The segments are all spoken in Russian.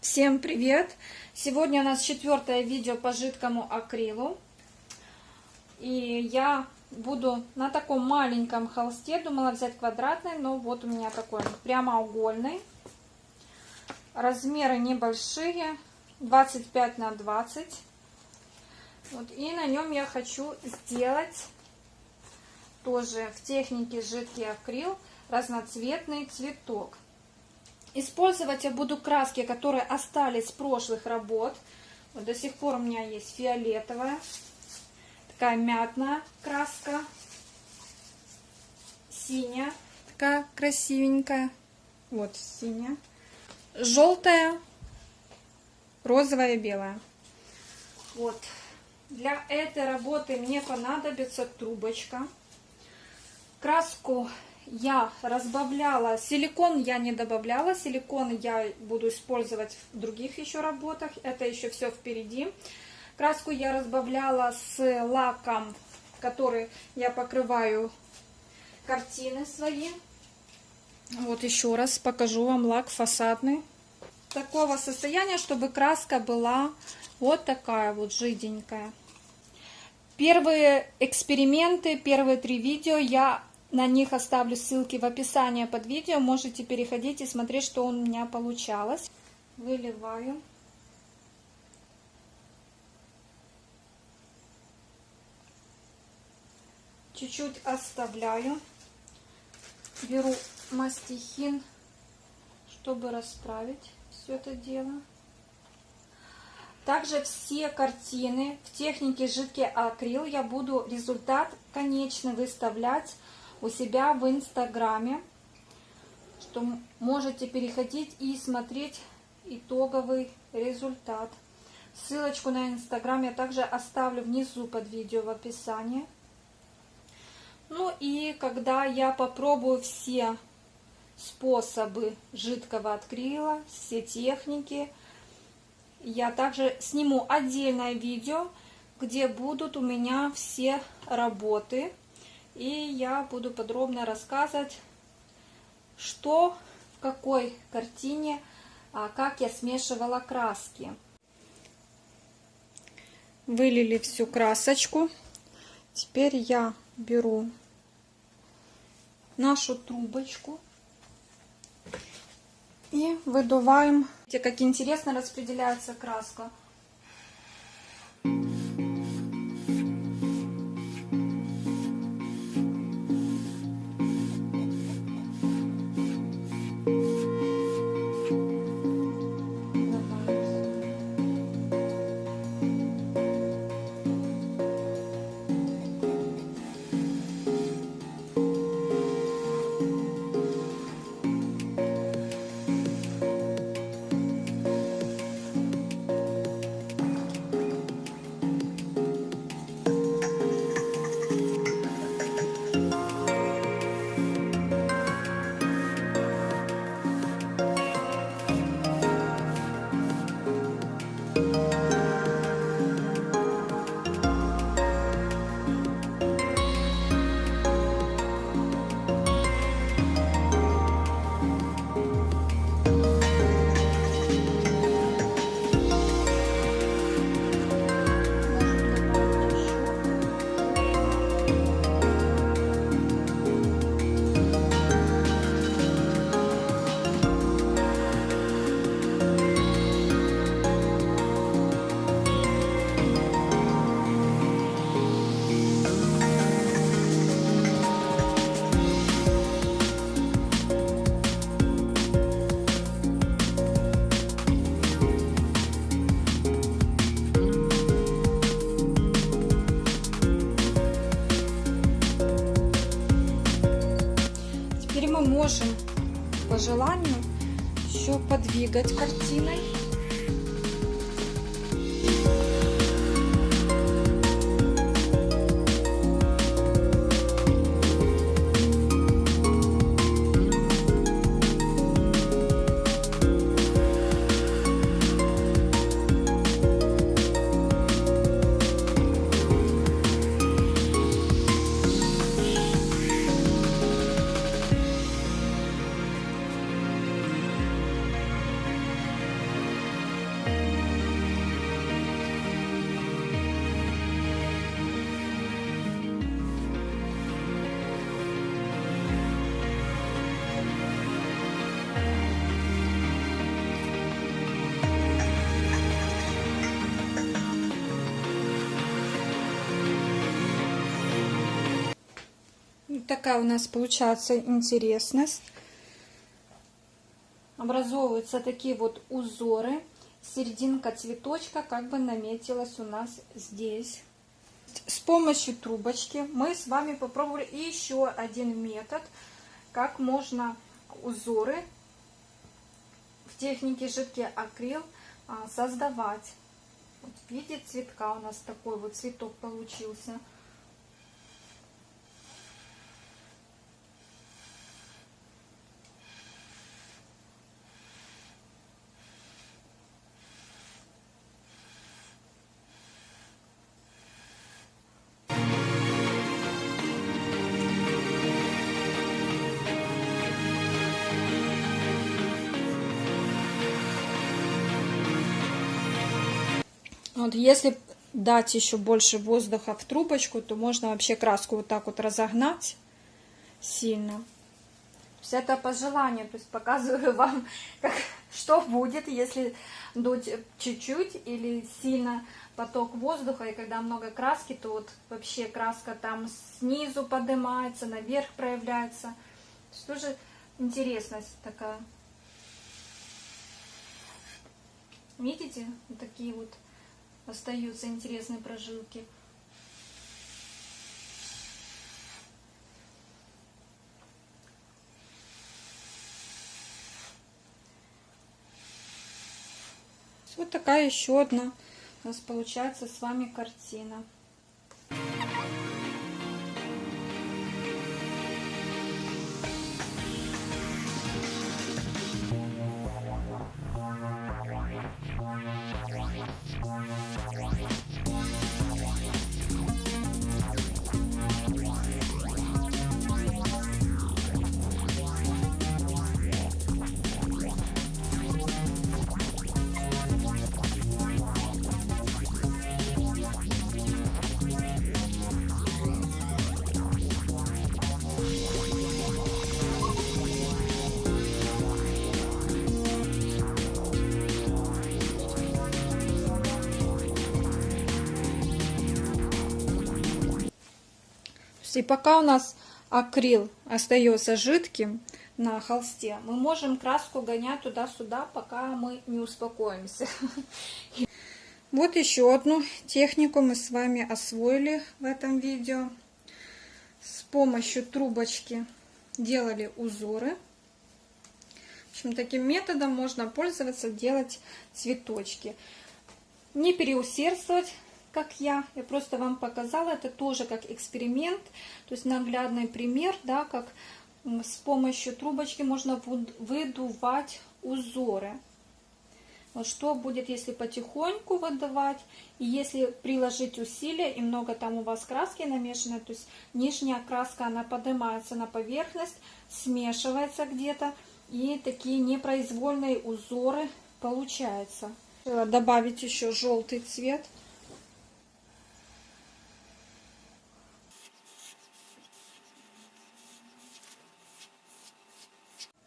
Всем привет! Сегодня у нас четвертое видео по жидкому акрилу. И я буду на таком маленьком холсте, думала взять квадратный, но вот у меня такой прямоугольный. Размеры небольшие, 25 на 20. Вот, и на нем я хочу сделать тоже в технике жидкий акрил разноцветный цветок. Использовать я буду краски, которые остались с прошлых работ. Вот до сих пор у меня есть фиолетовая, такая мятная краска, синяя, такая красивенькая, вот синяя, желтая, розовая и белая. Вот. Для этой работы мне понадобится трубочка. Краску я разбавляла, силикон я не добавляла, силикон я буду использовать в других еще работах, это еще все впереди. Краску я разбавляла с лаком, который я покрываю картины свои. Вот еще раз покажу вам лак фасадный. Такого состояния, чтобы краска была вот такая вот жиденькая. Первые эксперименты, первые три видео я на них оставлю ссылки в описании под видео. Можете переходить и смотреть, что у меня получалось. Выливаю. Чуть-чуть оставляю. Беру мастихин, чтобы расправить все это дело. Также все картины в технике жидкий акрил я буду результат конечно выставлять у себя в инстаграме, что можете переходить и смотреть итоговый результат. Ссылочку на инстаграм я также оставлю внизу под видео в описании. Ну и когда я попробую все способы жидкого акрила, все техники, я также сниму отдельное видео, где будут у меня все работы и я буду подробно рассказывать, что в какой картине, а как я смешивала краски. Вылили всю красочку. Теперь я беру нашу трубочку и выдуваем. Видите, как интересно распределяется краска. Можем по желанию еще подвигать картиной. Такая у нас получается интересность. Образовываются такие вот узоры. Серединка цветочка как бы наметилась у нас здесь. С помощью трубочки мы с вами попробовали еще один метод, как можно узоры в технике жидкий акрил а, создавать. Вот в виде цветка у нас такой вот цветок получился. Вот если дать еще больше воздуха в трубочку, то можно вообще краску вот так вот разогнать сильно. Есть это по желанию, то есть показываю вам, как, что будет, если дуть чуть-чуть или сильно поток воздуха, и когда много краски, то вот вообще краска там снизу поднимается, наверх проявляется. То есть тоже интересность такая. Видите? Вот такие вот остаются интересные прожилки. Вот такая еще одна у нас получается с вами картина. И пока у нас акрил остается жидким на холсте, мы можем краску гонять туда-сюда, пока мы не успокоимся. Вот еще одну технику мы с вами освоили в этом видео. С помощью трубочки делали узоры. В общем, таким методом можно пользоваться, делать цветочки. Не переусердствовать, как я. Я просто вам показала, это тоже как эксперимент, то есть наглядный пример, да, как с помощью трубочки можно выдувать узоры. Вот что будет, если потихоньку выдавать, и если приложить усилия, и много там у вас краски намешано, то есть нижняя краска, она поднимается на поверхность, смешивается где-то, и такие непроизвольные узоры получаются. Добавить еще желтый цвет.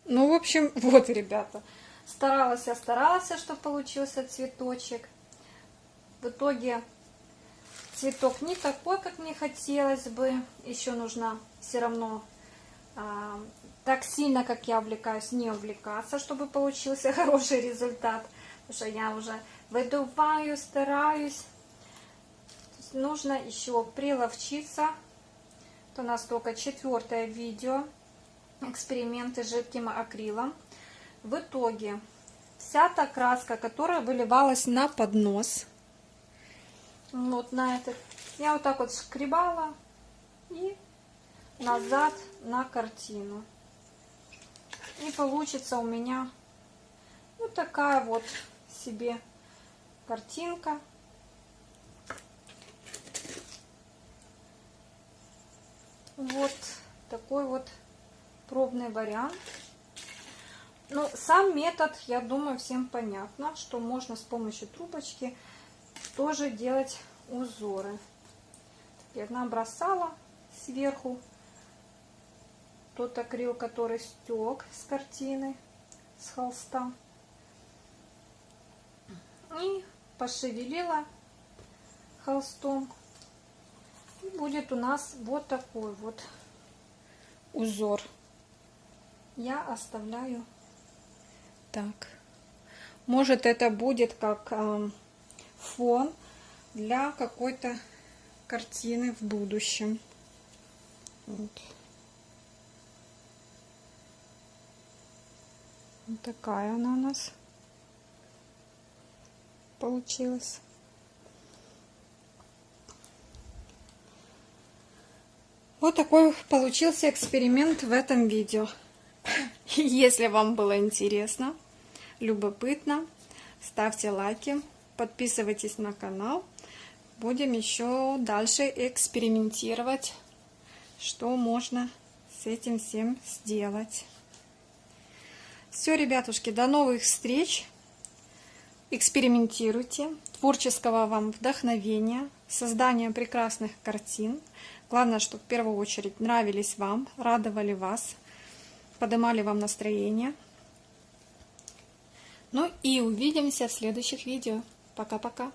Ну, в общем, вот, ребята. Старалась я, старалась, чтобы получился цветочек. В итоге цветок не такой, как мне хотелось бы. Еще нужно все равно а, так сильно, как я увлекаюсь, не увлекаться, чтобы получился хороший результат. Потому что я уже выдуваю, стараюсь. Нужно еще приловчиться. Это у нас только четвертое видео эксперименты с жидким акрилом. В итоге вся та краска, которая выливалась на поднос, вот на этот, я вот так вот скребала и назад на картину. И получится у меня вот такая вот себе картинка. Вот такой вот пробный вариант. Ну, сам метод, я думаю, всем понятно, что можно с помощью трубочки тоже делать узоры. Я набросала сверху тот акрил, который стек с картины, с холста. И пошевелила холстом. И будет у нас вот такой вот узор. Я оставляю так. Может это будет как э, фон для какой-то картины в будущем. Вот. вот такая она у нас получилась. Вот такой получился эксперимент в этом видео. Если вам было интересно, любопытно, ставьте лайки, подписывайтесь на канал. Будем еще дальше экспериментировать, что можно с этим всем сделать. Все, ребятушки, до новых встреч. Экспериментируйте. Творческого вам вдохновения, создания прекрасных картин. Главное, чтобы в первую очередь нравились вам, радовали вас, поднимали вам настроение. Ну и увидимся в следующих видео. Пока-пока.